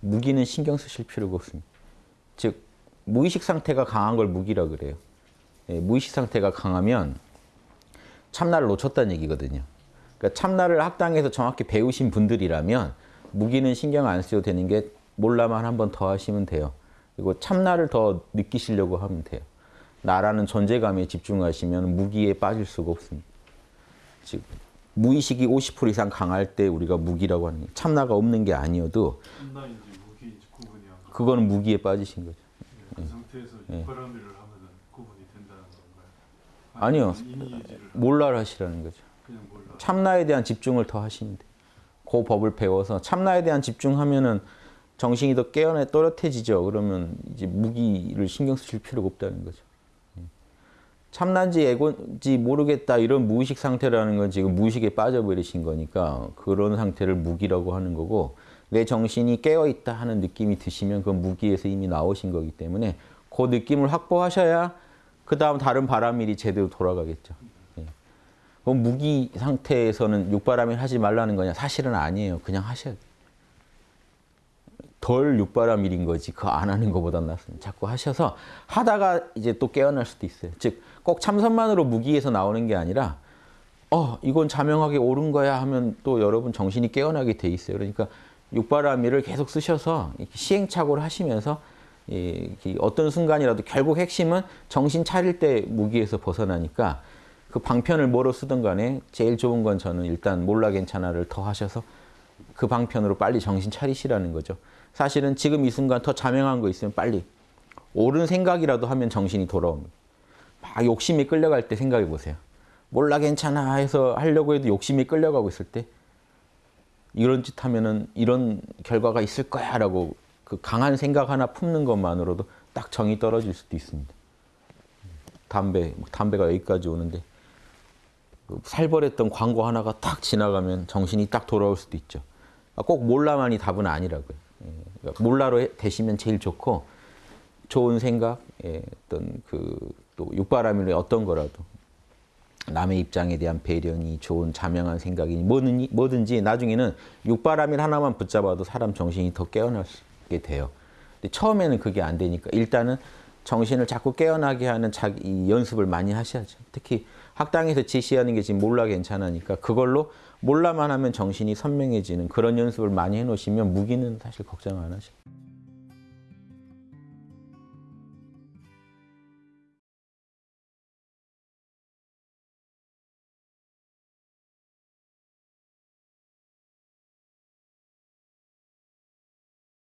무기는 신경 쓰실 필요가 없습니다. 즉 무의식 상태가 강한 걸 무기라 그래요. 예, 무의식 상태가 강하면 참나를 놓쳤다는 얘기거든요. 그러니까 참나를 학당에서 정확히 배우신 분들이라면 무기는 신경 안 써도 되는 게 몰라만 한 번 더 하시면 돼요. 그리고 참나를 더 느끼시려고 하면 돼요. 나라는 존재감에 집중하시면 무기에 빠질 수가 없습니다. 즉 무의식이 50% 이상 강할 때 우리가 무기라고 하는 게 참나가 없는 게 아니어도 참나인지 무기인지 구분이 안 가. 그거는 무기에 빠지신 거죠. 그 상태에서 예. 육바람일을 하면은 구분이 된다는 건가요? 아니요. 몰라를 하시라는 거죠. 몰라. 참나에 대한 집중을 더 하시면 돼요. 그 법을 배워서 참나에 대한 집중하면은 정신이 더 깨어나 또렷해지죠. 그러면 이제 무기를 신경 쓰실 필요가 없다는 거죠. 예. 참나인지 애고인지 모르겠다 이런 무의식 상태라는 건 지금 무의식에 빠져버리신 거니까 그런 상태를 무기라고 하는 거고 내 정신이 깨어있다 하는 느낌이 드시면 그건 무기에서 이미 나오신 거기 때문에 그 느낌을 확보하셔야 그 다음 다른 바람일이 제대로 돌아가겠죠. 그럼 무기 상태에서는 육바람일 하지 말라는 거냐? 사실은 아니에요. 그냥 하셔야 돼요. 덜 육바람 일인 거지. 그거 안 하는 것보다 낫습니다. 자꾸 하셔서 하다가 이제 또 깨어날 수도 있어요. 즉, 꼭 참선만으로 무기에서 나오는 게 아니라 어, 이건 자명하게 옳은 거야 하면 또 여러분 정신이 깨어나게 돼 있어요. 그러니까 육바람일을 계속 쓰셔서 시행착오를 하시면서 이- 이 어떤 순간이라도 결국 핵심은 정신 차릴 때 무기에서 벗어나니까 그 방편을 뭐로 쓰든 간에 제일 좋은 건 저는 일단 몰라 괜찮아를 더 하셔서 그 방편으로 빨리 정신 차리시라는 거죠. 사실은 지금 이 순간 더 자명한 거 있으면 빨리 옳은 생각이라도 하면 정신이 돌아옵니다. 막 욕심이 끌려갈 때 생각해 보세요. 몰라 괜찮아 해서 하려고 해도 욕심이 끌려가고 있을 때 이런 짓 하면은 이런 결과가 있을 거야 라고 그 강한 생각 하나 품는 것만으로도 딱 정이 떨어질 수도 있습니다. 담배, 뭐 담배가 여기까지 오는데 그 살벌했던 광고 하나가 딱 지나가면 정신이 딱 돌아올 수도 있죠. 아, 꼭 몰라만이 답은 아니라고요. 예, 그러니까 몰라로 해- 되시면 제일 좋고 좋은 생각, 예, 어떤 그 또 육바람일의 어떤 거라도 남의 입장에 대한 배려니 좋은 자명한 생각이니 뭐든지, 뭐든지 나중에는 육바람일 하나만 붙잡아도 사람 정신이 더 깨어나게 돼요. 근데 처음에는 그게 안 되니까 일단은 정신을 자꾸 깨어나게 하는 자기 이 연습을 많이 하셔야죠. 특히 학당에서 지시하는 게 지금 몰라 괜찮으니까 그걸로 몰라만 하면 정신이 선명해지는 그런 연습을 많이 해놓으시면 무기는 사실 걱정 안 하셔요.